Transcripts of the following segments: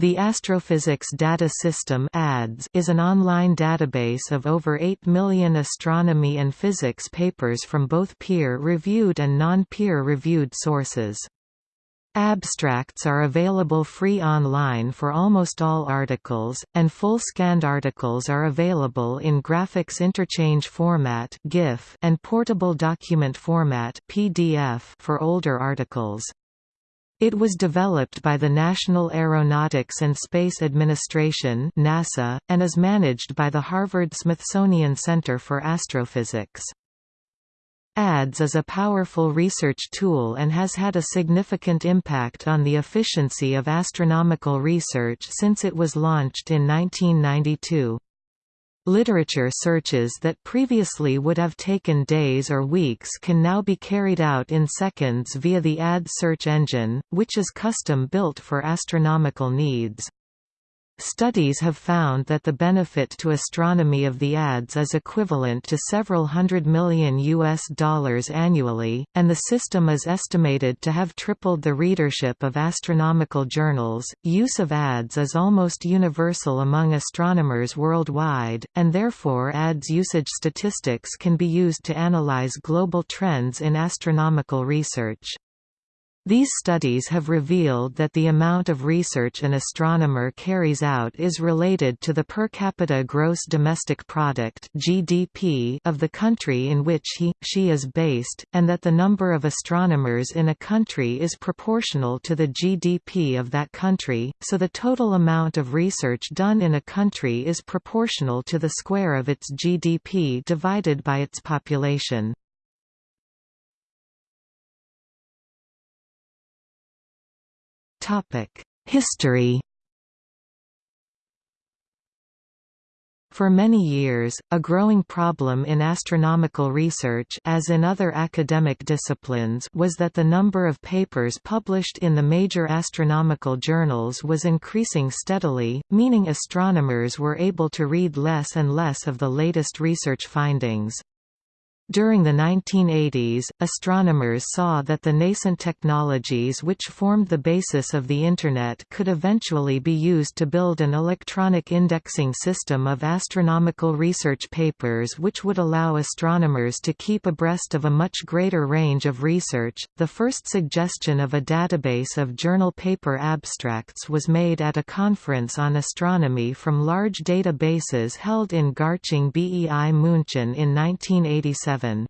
The Astrophysics Data System is an online database of over 8 million astronomy and physics papers from both peer-reviewed and non-peer-reviewed sources. Abstracts are available free online for almost all articles, and full scanned articles are available in graphics interchange format (GIF) and portable document format (PDF) for older articles. It was developed by the National Aeronautics and Space Administration NASA, and is managed by the Harvard-Smithsonian Center for Astrophysics. ADS is a powerful research tool and has had a significant impact on the efficiency of astronomical research since it was launched in 1992. Literature searches that previously would have taken days or weeks can now be carried out in seconds via the ad search engine, which is custom-built for astronomical needs. Studies have found that the benefit to astronomy of the ADS is equivalent to several hundred million US dollars annually, and the system is estimated to have tripled the readership of astronomical journals. Use of ADS is almost universal among astronomers worldwide, and therefore ADS usage statistics can be used to analyze global trends in astronomical research. These studies have revealed that the amount of research an astronomer carries out is related to the per capita gross domestic product (GDP) of the country in which he she is based, and that the number of astronomers in a country is proportional to the GDP of that country, so the total amount of research done in a country is proportional to the square of its GDP divided by its population. History For many years, a growing problem in astronomical research as in other academic disciplines was that the number of papers published in the major astronomical journals was increasing steadily, meaning astronomers were able to read less and less of the latest research findings. During the 1980s, astronomers saw that the nascent technologies which formed the basis of the Internet could eventually be used to build an electronic indexing system of astronomical research papers which would allow astronomers to keep abreast of a much greater range of research. The first suggestion of a database of journal paper abstracts was made at a conference on astronomy from large databases held in Garching bei München in 1987. 7.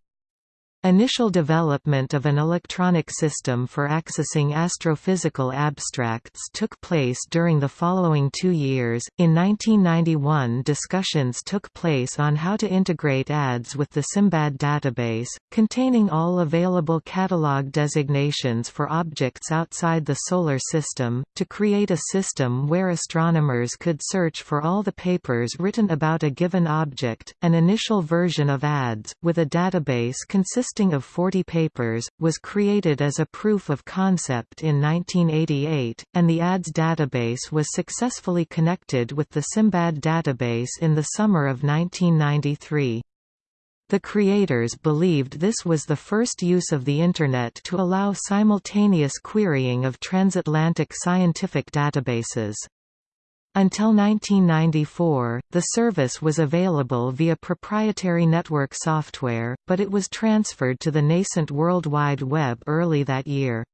Initial development of an electronic system for accessing astrophysical abstracts took place during the following two years. In 1991, discussions took place on how to integrate ADS with the SIMBAD database, containing all available catalog designations for objects outside the Solar System, to create a system where astronomers could search for all the papers written about a given object. An initial version of ADS, with a database consisting consisting of 40 papers, was created as a proof of concept in 1988, and the ADS database was successfully connected with the SIMBAD database in the summer of 1993. The creators believed this was the first use of the Internet to allow simultaneous querying of transatlantic scientific databases. Until 1994, the service was available via proprietary network software, but it was transferred to the nascent World Wide Web early that year.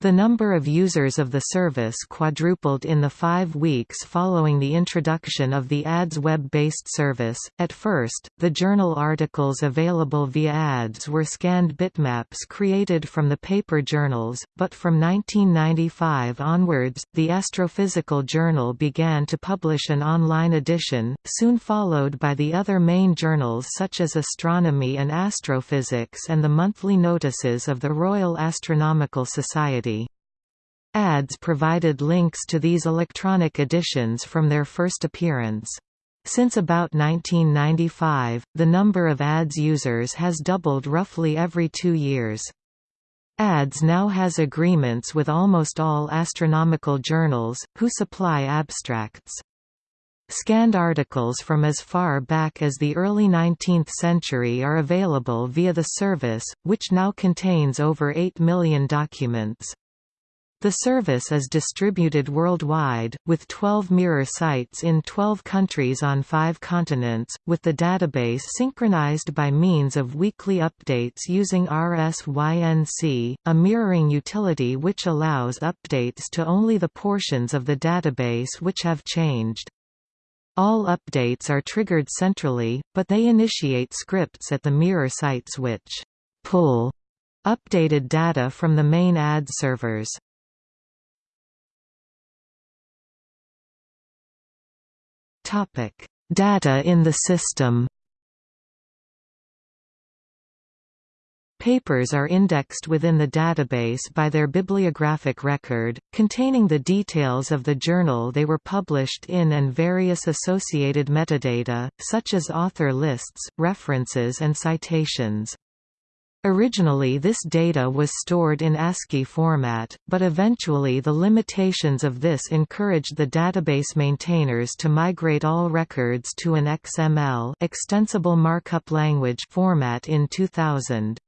The number of users of the service quadrupled in the five weeks following the introduction of the ADS web-based service. At first, the journal articles available via ADS were scanned bitmaps created from the paper journals, but from 1995 onwards, the Astrophysical Journal began to publish an online edition, soon followed by the other main journals such as Astronomy and Astrophysics and the monthly notices of the Royal Astronomical Society. ADS provided links to these electronic editions from their first appearance. Since about 1995, the number of ADS users has doubled roughly every two years. ADS now has agreements with almost all astronomical journals, who supply abstracts. Scanned articles from as far back as the early 19th century are available via the service, which now contains over 8 million documents. The service is distributed worldwide, with 12 mirror sites in 12 countries on five continents, with the database synchronized by means of weekly updates using RSYNC, a mirroring utility which allows updates to only the portions of the database which have changed. All updates are triggered centrally, but they initiate scripts at the mirror sites which pull updated data from the main ad servers. Topic: Data in the system. Papers are indexed within the database by their bibliographic record, containing the details of the journal they were published in and various associated metadata, such as author lists, references and citations. Originally this data was stored in ASCII format, but eventually the limitations of this encouraged the database maintainers to migrate all records to an XML extensible markup language format in 2000.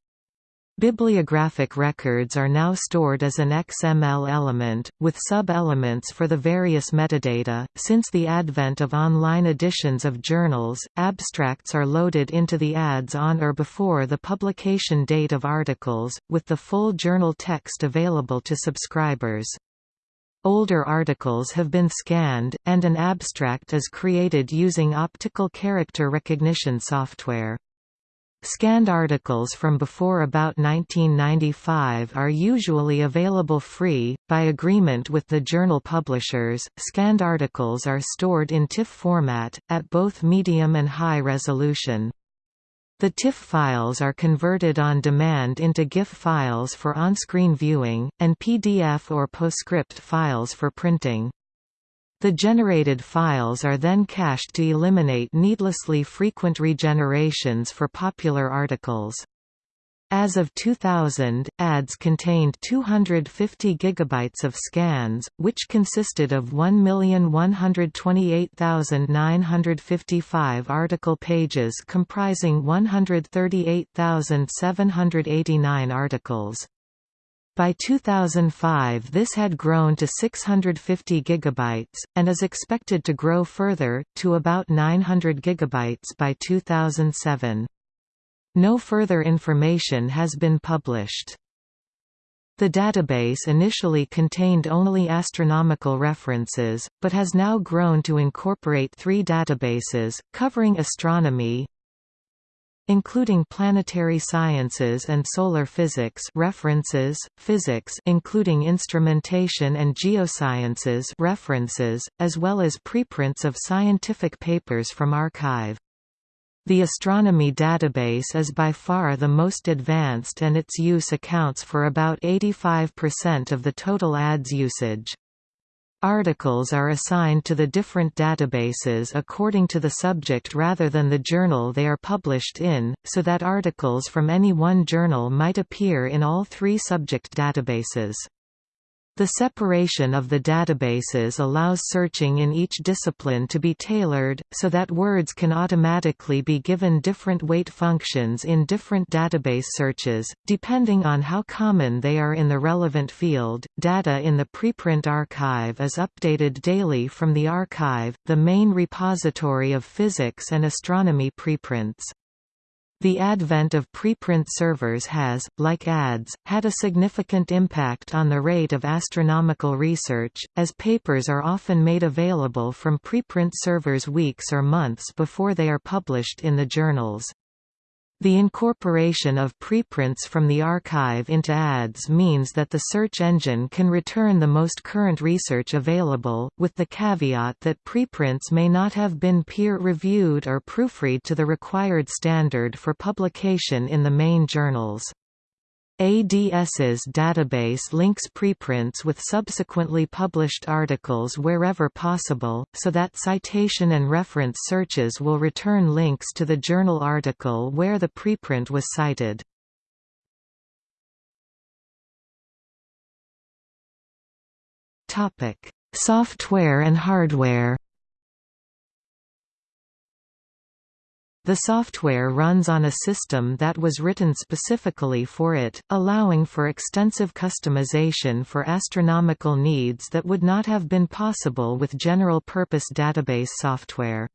Bibliographic records are now stored as an XML element, with sub-elements for the various metadata. Since the advent of online editions of journals, abstracts are loaded into the ads on or before the publication date of articles, with the full journal text available to subscribers. Older articles have been scanned, and an abstract is created using optical character recognition software. Scanned articles from before about 1995 are usually available free, by agreement with the journal publishers. Scanned articles are stored in TIFF format, at both medium and high resolution. The TIFF files are converted on demand into GIF files for on-screen viewing, and PDF or PostScript files for printing. The generated files are then cached to eliminate needlessly frequent regenerations for popular articles. As of 2000, ads contained 250 gigabytes of scans, which consisted of 1,128,955 article pages comprising 138,789 articles. By 2005 this had grown to 650 gigabytes, and is expected to grow further, to about 900 gigabytes by 2007. No further information has been published. The database initially contained only astronomical references, but has now grown to incorporate three databases, covering astronomy, including planetary sciences and solar physics references, physics including instrumentation and geosciences references, as well as preprints of scientific papers from arXiv. The astronomy database is by far the most advanced and its use accounts for about 85% of the total ads usage. Articles are assigned to the different databases according to the subject rather than the journal they are published in, so that articles from any one journal might appear in all three subject databases. The separation of the databases allows searching in each discipline to be tailored, so that words can automatically be given different weight functions in different database searches, depending on how common they are in the relevant field. Data in the preprint archive is updated daily from the arXiv, the main repository of physics and astronomy preprints. The advent of preprint servers has, like ads, had a significant impact on the rate of astronomical research, as papers are often made available from preprint servers weeks or months before they are published in the journals. The incorporation of preprints from the arXiv into ads means that the search engine can return the most current research available, with the caveat that preprints may not have been peer-reviewed or proofread to the required standard for publication in the main journals. ADS's database links preprints with subsequently published articles wherever possible, so that citation and reference searches will return links to the journal article where the preprint was cited. Software and hardware The software runs on a system that was written specifically for it, allowing for extensive customization for astronomical needs that would not have been possible with general-purpose database software.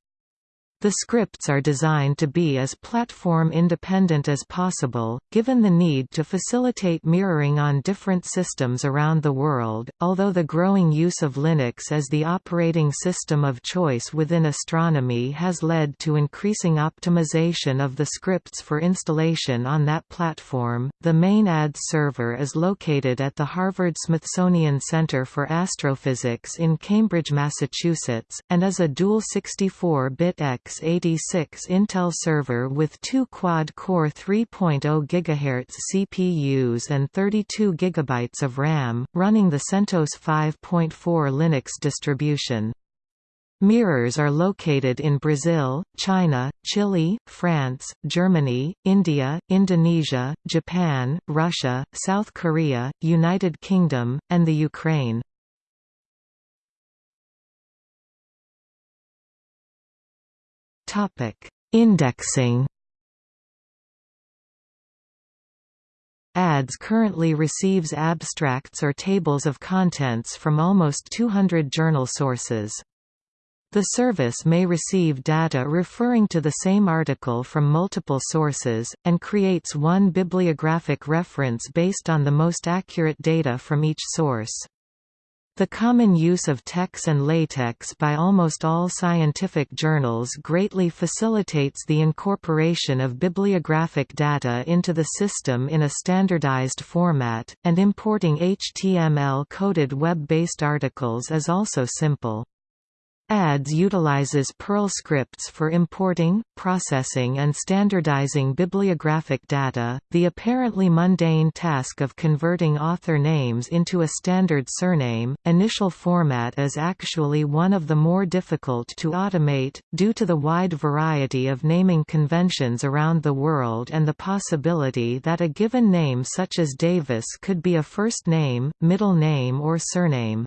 The scripts are designed to be as platform independent as possible, given the need to facilitate mirroring on different systems around the world. Although the growing use of Linux as the operating system of choice within astronomy has led to increasing optimization of the scripts for installation on that platform, the main ADS server is located at the Harvard-Smithsonian Center for Astrophysics in Cambridge, Massachusetts, and is a dual 64-bit X x86 Intel server with two quad-core 3.0 GHz CPUs and 32 GB of RAM, running the CentOS 5.4 Linux distribution. Mirrors are located in Brazil, China, Chile, France, Germany, India, Indonesia, Japan, Russia, South Korea, United Kingdom, and the Ukraine. Topic: Indexing. ADS currently receives abstracts or tables of contents from almost 200 journal sources. The service may receive data referring to the same article from multiple sources, and creates one bibliographic reference based on the most accurate data from each source. The common use of TeX and LaTeX by almost all scientific journals greatly facilitates the incorporation of bibliographic data into the system in a standardized format, and importing HTML-coded web-based articles is also simple. ADS utilizes Perl scripts for importing, processing and standardizing bibliographic data. The apparently mundane task of converting author names into a standard surname, initial format is actually one of the more difficult to automate, due to the wide variety of naming conventions around the world and the possibility that a given name such as Davis could be a first name, middle name or surname.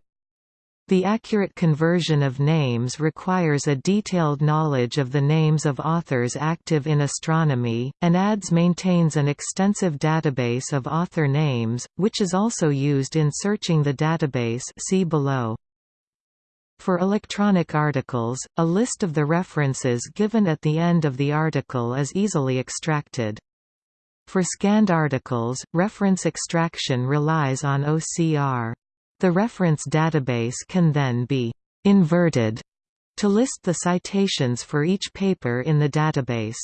The accurate conversion of names requires a detailed knowledge of the names of authors active in astronomy, and ADS maintains an extensive database of author names, which is also used in searching the database see below. For electronic articles, a list of the references given at the end of the article is easily extracted. For scanned articles, reference extraction relies on OCR. The reference database can then be «inverted» to list the citations for each paper in the database.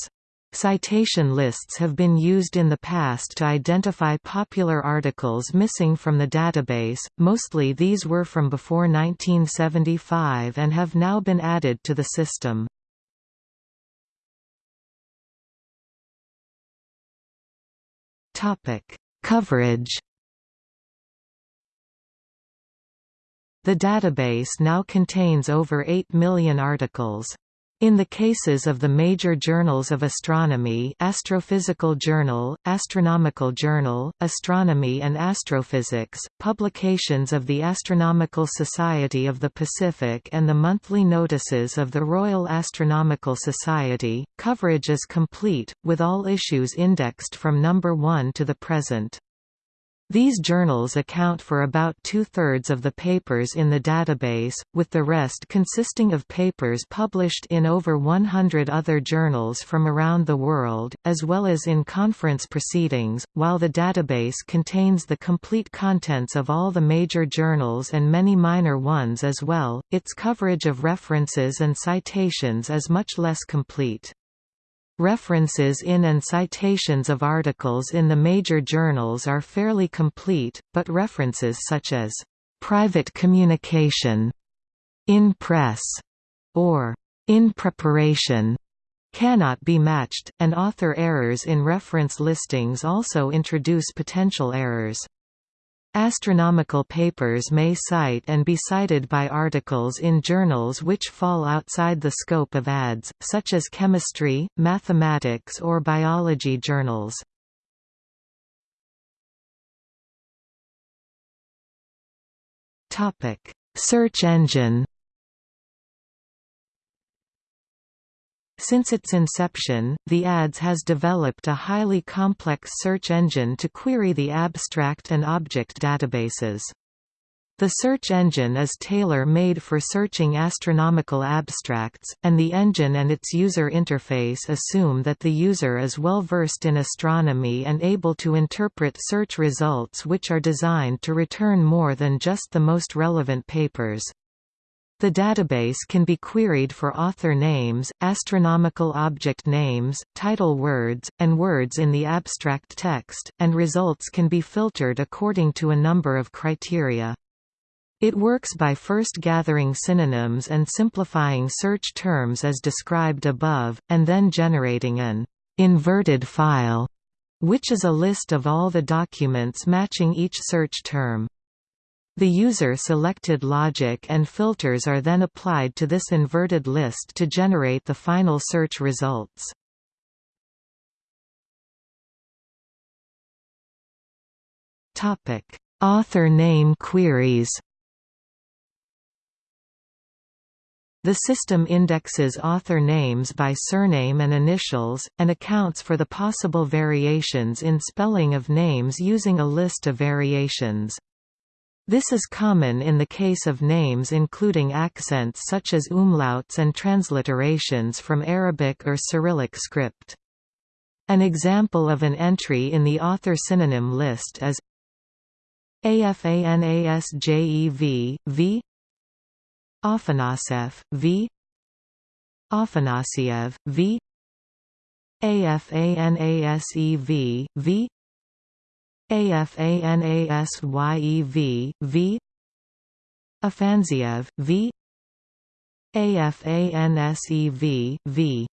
Citation lists have been used in the past to identify popular articles missing from the database, mostly these were from before 1975 and have now been added to the system. Coverage The database now contains over 8 million articles. In the cases of the major journals of astronomy Astrophysical Journal, Astronomical Journal, Astronomy and Astrophysics, publications of the Astronomical Society of the Pacific and the monthly notices of the Royal Astronomical Society, coverage is complete, with all issues indexed from number 1 to the present. These journals account for about two-thirds of the papers in the database, with the rest consisting of papers published in over 100 other journals from around the world, as well as in conference proceedings. While the database contains the complete contents of all the major journals and many minor ones as well, its coverage of references and citations is much less complete. References in and citations of articles in the major journals are fairly complete, but references such as private communication, in press, or in preparation cannot be matched, and author errors in reference listings also introduce potential errors. Astronomical papers may cite and be cited by articles in journals which fall outside the scope of ADS, such as chemistry, mathematics or biology journals. Search engine Since its inception, the ADS has developed a highly complex search engine to query the abstract and object databases. The search engine is tailor-made for searching astronomical abstracts, and the engine and its user interface assume that the user is well versed in astronomy and able to interpret search results which are designed to return more than just the most relevant papers. The database can be queried for author names, astronomical object names, title words, and words in the abstract text, and results can be filtered according to a number of criteria. It works by first gathering synonyms and simplifying search terms as described above, and then generating an inverted file, which is a list of all the documents matching each search term. The user-selected logic and filters are then applied to this inverted list to generate the final search results. Author name queries The system indexes author names by surname and initials, and accounts for the possible variations in spelling of names using a list of variations. This is common in the case of names including accents such as umlauts and transliterations from Arabic or Cyrillic script. An example of an entry in the author synonym list is AFANASJEV, v Afanasyev, v. Afanasyev, v. AFANASEV, v. AFANASYEV, v. Afanziev, v. AFANSEV, v.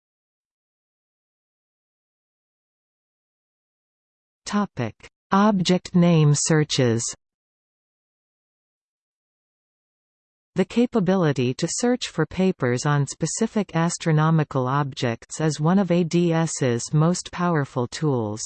Topic: Object name searches. The capability to search for papers on specific astronomical objects is one of ADS's most powerful tools.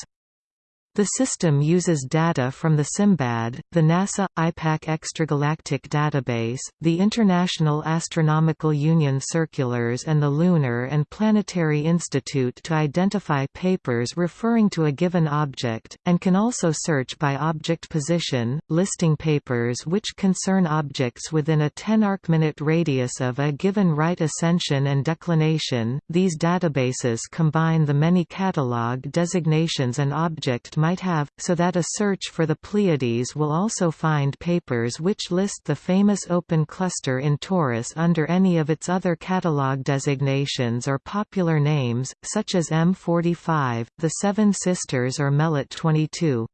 The system uses data from the SIMBAD, the NASA IPAC Extragalactic Database, the International Astronomical Union circulars and the Lunar and Planetary Institute to identify papers referring to a given object, and can also search by object position, listing papers which concern objects within a 10 arcminute radius of a given right ascension and declination. These databases combine the many catalog designations an object might have, so that a search for the Pleiades will also find papers which list the famous open cluster in Taurus under any of its other catalog designations or popular names, such as M45, the Seven Sisters or Melotte 22.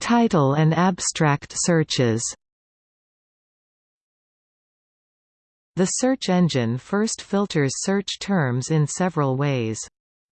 Title and abstract searches The search engine first filters search terms in several ways.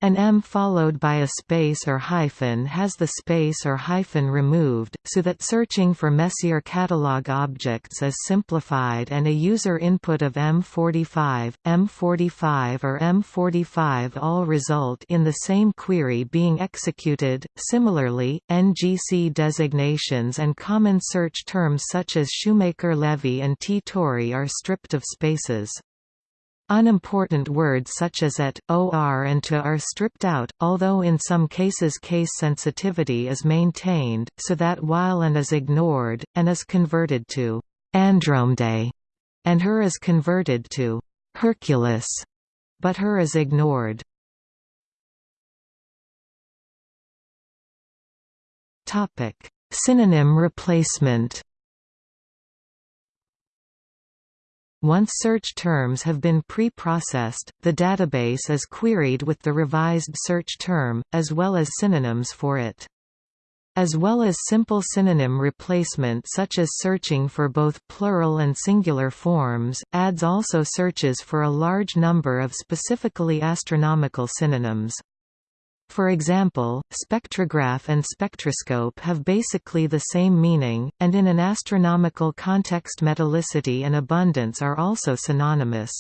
An M followed by a space or hyphen has the space or hyphen removed, so that searching for Messier catalog objects is simplified and a user input of M45, M45 or M45 all result in the same query being executed. Similarly, NGC designations and common search terms such as Shoemaker-Levy and T-Tauri are stripped of spaces. Unimportant words such as at, or and to are stripped out, although in some cases case sensitivity is maintained, so that while and is ignored, and is converted to Andromeda, and her is converted to Hercules, but her is ignored. Synonym replacement Once search terms have been pre-processed, the database is queried with the revised search term, as well as synonyms for it. As well as simple synonym replacement such as searching for both plural and singular forms, ADS also searches for a large number of specifically astronomical synonyms. For example, spectrograph and spectroscope have basically the same meaning, and in an astronomical context metallicity and abundance are also synonymous.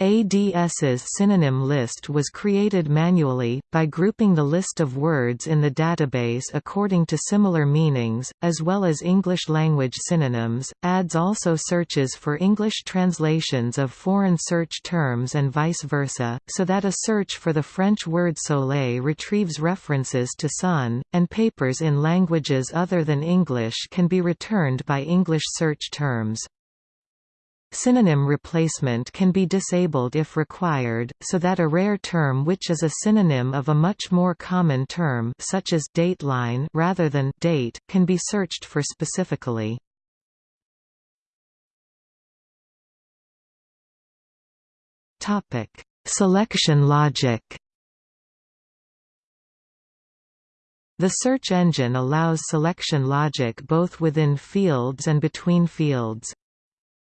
ADS's synonym list was created manually, by grouping the list of words in the database according to similar meanings, as well as English-language synonyms. ADS also searches for English translations of foreign search terms and vice versa, so that a search for the French word soleil retrieves references to sun, and papers in languages other than English can be returned by English search terms. Synonym replacement can be disabled if required, so that a rare term which is a synonym of a much more common term such as dateline rather than date can be searched for specifically. Topic: Selection logic. The search engine allows selection logic both within fields and between fields.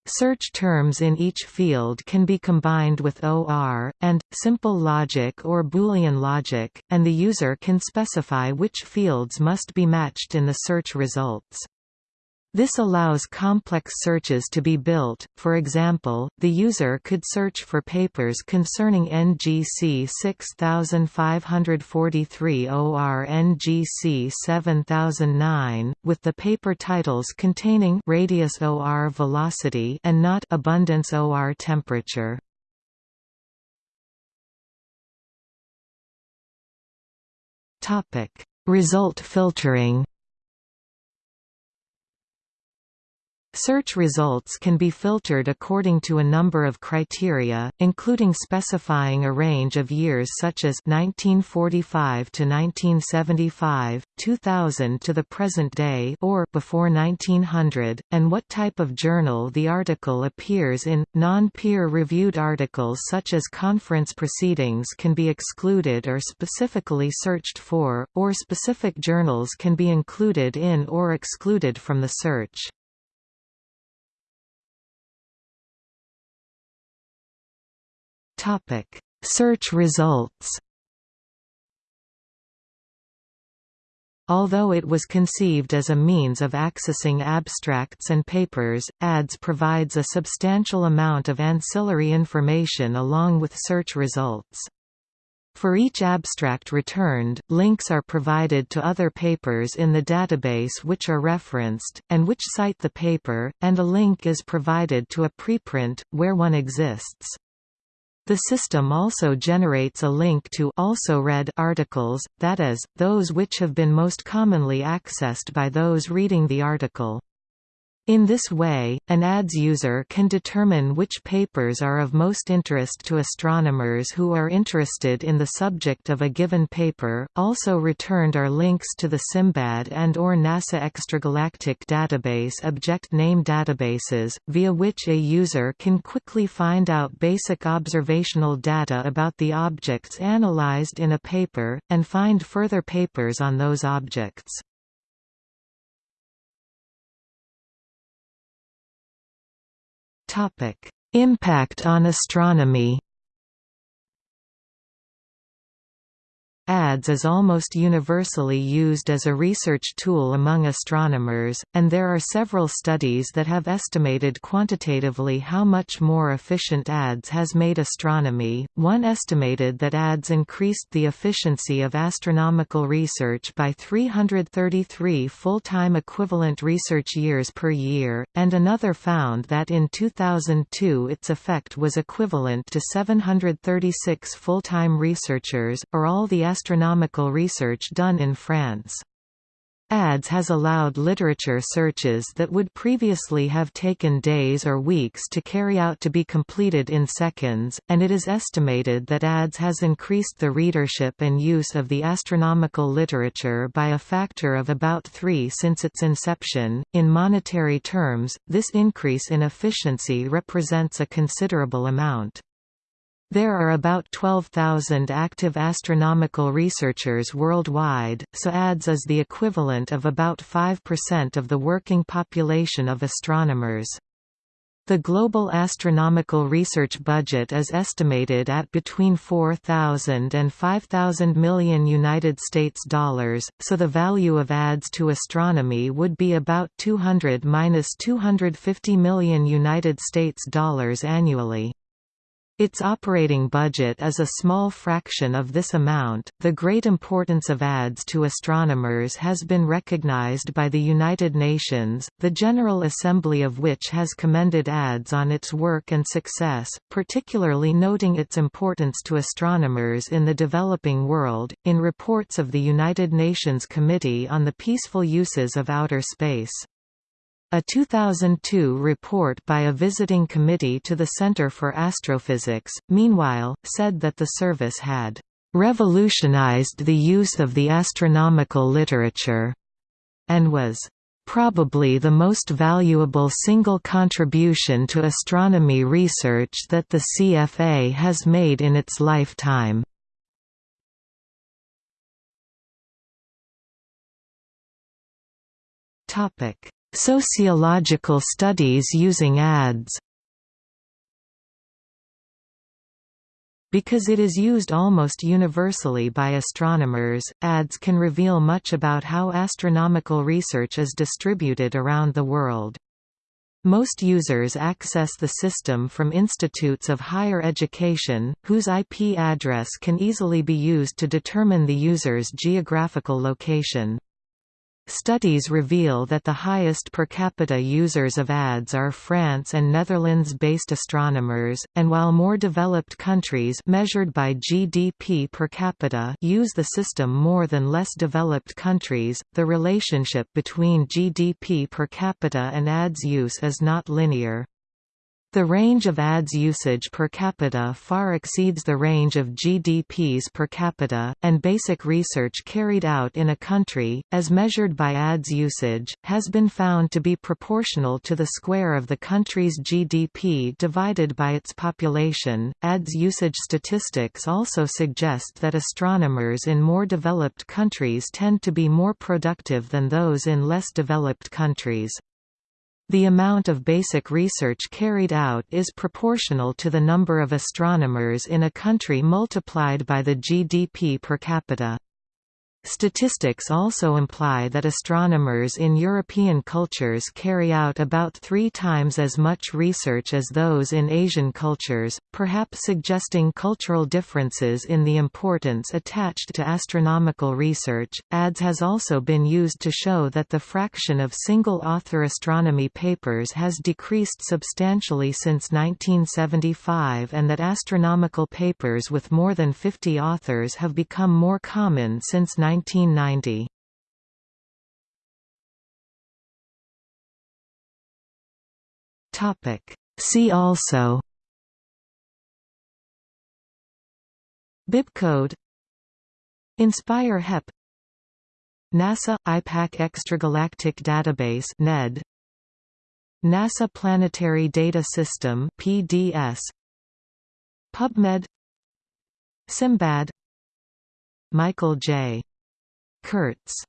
Search terms in each field can be combined with OR, and, simple logic or Boolean logic, and the user can specify which fields must be matched in the search results. This allows complex searches to be built, for example, the user could search for papers concerning NGC 6543 or NGC 7009, with the paper titles containing radius OR velocity and not abundance OR temperature. Result filtering Search results can be filtered according to a number of criteria, including specifying a range of years such as 1945 to 1975, 2000 to the present day or before 1900, and what type of journal the article appears in. Non-peer-reviewed articles such as conference proceedings can be excluded or specifically searched for, or specific journals can be included in or excluded from the search. Topic: Search results. Although it was conceived as a means of accessing abstracts and papers, ADS provides a substantial amount of ancillary information along with search results. For each abstract returned, links are provided to other papers in the database which are referenced, and which cite the paper, and a link is provided to a preprint, where one exists. The system also generates a link to also read articles, that is, those which have been most commonly accessed by those reading the article. In this way, an ADS user can determine which papers are of most interest to astronomers who are interested in the subject of a given paper. Also returned are links to the SIMBAD and or NASA Extragalactic Database object name databases, via which a user can quickly find out basic observational data about the objects analyzed in a paper, and find further papers on those objects. Impact on astronomy ADS is almost universally used as a research tool among astronomers, and there are several studies that have estimated quantitatively how much more efficient ADS has made astronomy. One estimated that ADS increased the efficiency of astronomical research by 333 full-time equivalent research years per year, and another found that in 2002 its effect was equivalent to 736 full-time researchers, or all the astronomical research done in France. ADS has allowed literature searches that would previously have taken days or weeks to carry out to be completed in seconds, and it is estimated that ADS has increased the readership and use of the astronomical literature by a factor of about three since its inception. In monetary terms, this increase in efficiency represents a considerable amount. There are about 12,000 active astronomical researchers worldwide, so ADS is the equivalent of about 5% of the working population of astronomers. The global astronomical research budget is estimated at between 4,000 and 5,000 million United States dollars, so the value of ADS to astronomy would be about 200 250 million United States dollars annually. Its operating budget is a small fraction of this amount. The great importance of ads to astronomers has been recognized by the United Nations, the General Assembly of which has commended ads on its work and success, particularly noting its importance to astronomers in the developing world. In reports of the United Nations Committee on the Peaceful Uses of Outer Space, a 2002 report by a visiting committee to the Center for Astrophysics, meanwhile, said that the service had revolutionized the use of the astronomical literature and was probably the most valuable single contribution to astronomy research that the CFA has made in its lifetime. Topic: Sociological studies using ads Because it is used almost universally by astronomers, ads can reveal much about how astronomical research is distributed around the world. Most users access the system from institutes of higher education, whose IP address can easily be used to determine the user's geographical location. Studies reveal that the highest per capita users of ads are France and Netherlands-based astronomers, and while more developed countries measured by GDP per capita use the system more than less developed countries, the relationship between GDP per capita and ads use is not linear. The range of ads usage per capita far exceeds the range of GDPs per capita, and basic research carried out in a country, as measured by ads usage, has been found to be proportional to the square of the country's GDP divided by its population. Ads usage statistics also suggest that astronomers in more developed countries tend to be more productive than those in less developed countries. The amount of basic research carried out is proportional to the number of astronomers in a country multiplied by the GDP per capita. Statistics also imply that astronomers in European cultures carry out about three times as much research as those in Asian cultures, perhaps suggesting cultural differences in the importance attached to astronomical research. ADS has also been used to show that the fraction of single author astronomy papers has decreased substantially since 1975 and that astronomical papers with more than 50 authors have become more common since 19 1990. Topic. See also. Bibcode. Inspire HEP NASA IPAC Extragalactic Database NED NASA Planetary Data System PDS PubMed. Simbad. Michael J. Kurtz